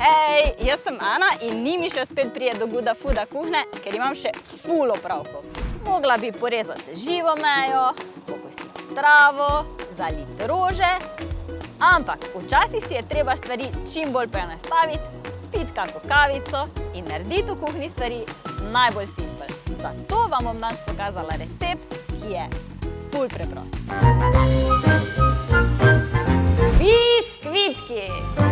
Hej, jaz sem Ana in ni mi še spet prije do Guda Fooda kuhne, ker imam še ful opravkov. Mogla bi porezati živo mejo, pokositi travo, zaliti rože, ampak včasih si je treba stvari čim bolj prenastaviti, spiti kako kavico in narediti v kuhni stvari najbolj simpel. Zato vam bom danes pokazala recept, ki je ful preprost. Biskvitki!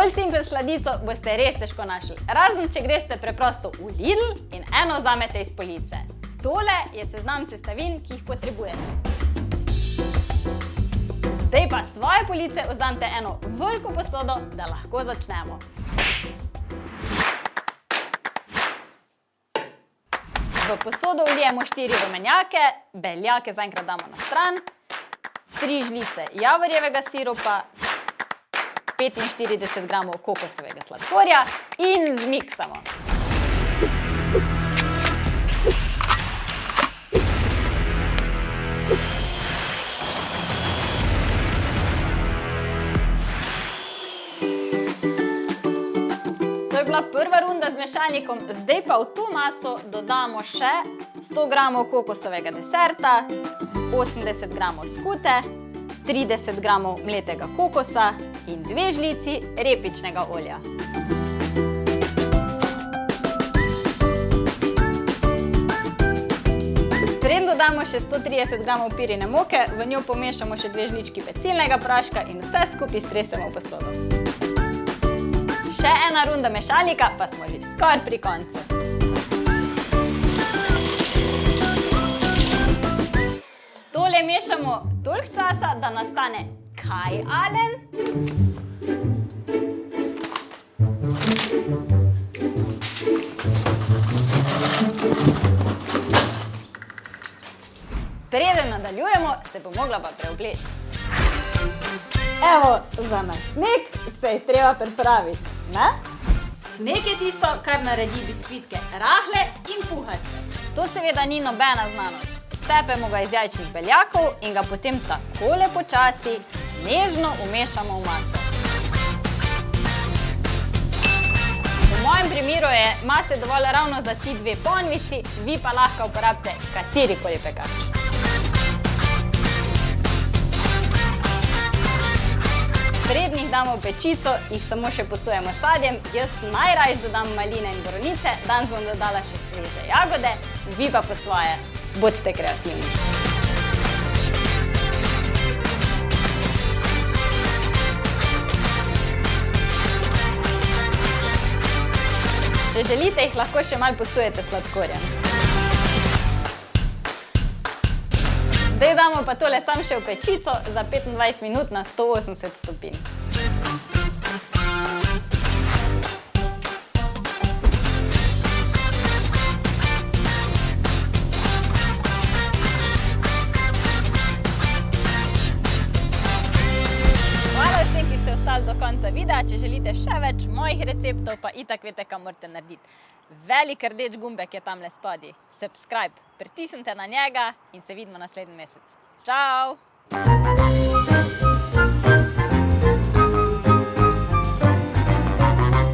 Bolj simpel sladico boste res težko našli, razen če greste preprosto v Lidl in eno vzamete iz police. Tole je seznam sestavin, ki jih potrebujete. Zdaj pa svoje police vzamete eno veliko posodo, da lahko začnemo. V posodo vlijemo štiri rumenjake, beljake zaenkrat damo na stran, tri žlice javorjevega siropa, 45 gramov kokosovega sladkorja in zmiksamo. To je bila prva runda z mešalnikom, zdaj pa v to maso dodamo še 100 gramov kokosovega deserta, 80 gramov skute, 30 gramov mletega kokosa in dve žlici repičnega olja. Preden dodamo še 130 gramov pirine moke, v njo pomešamo še dve žlički pecilnega praška in vse skupaj stresemo v posodo. Še ena runda mešalnika, pa smo že skoraj pri koncu. Mešamo toliko časa, da nastane kaj, Alen? Preden nadaljujemo, se bo mogla pa preobleči. Evo, za nasnek se je treba pripraviti, ne? Sneg je tisto, kar naredi biskvitke rahle in puhaste. To seveda ni nobena znanost. Stepemo ga iz jajčnih beljakov in ga potem takole počasi nežno umešamo v maso. V mojem primeru je mase dovolj ravno za ti dve ponvici, vi pa lahko uporabite katerikoli pekač. Preden jih damo pečico, jih samo še posujemo sadjem. Jaz najrajš dodam maline in borovnice, danes bom dodala še sveže jagode, vi pa po svoje. Bodite kreativni. Če želite, jih lahko še malo posujete sladkorjem. Zdaj damo pa tole sam še v pečico za 25 minut na 180 stopinj. Ostali do konca videa. Če želite še več mojih receptov, pa itak vete, kaj morate narediti. Velik rdeč gumbek je tamle spodaj. Subscribe. Pritisnite na njega in se vidimo naslednji mesec. Čau!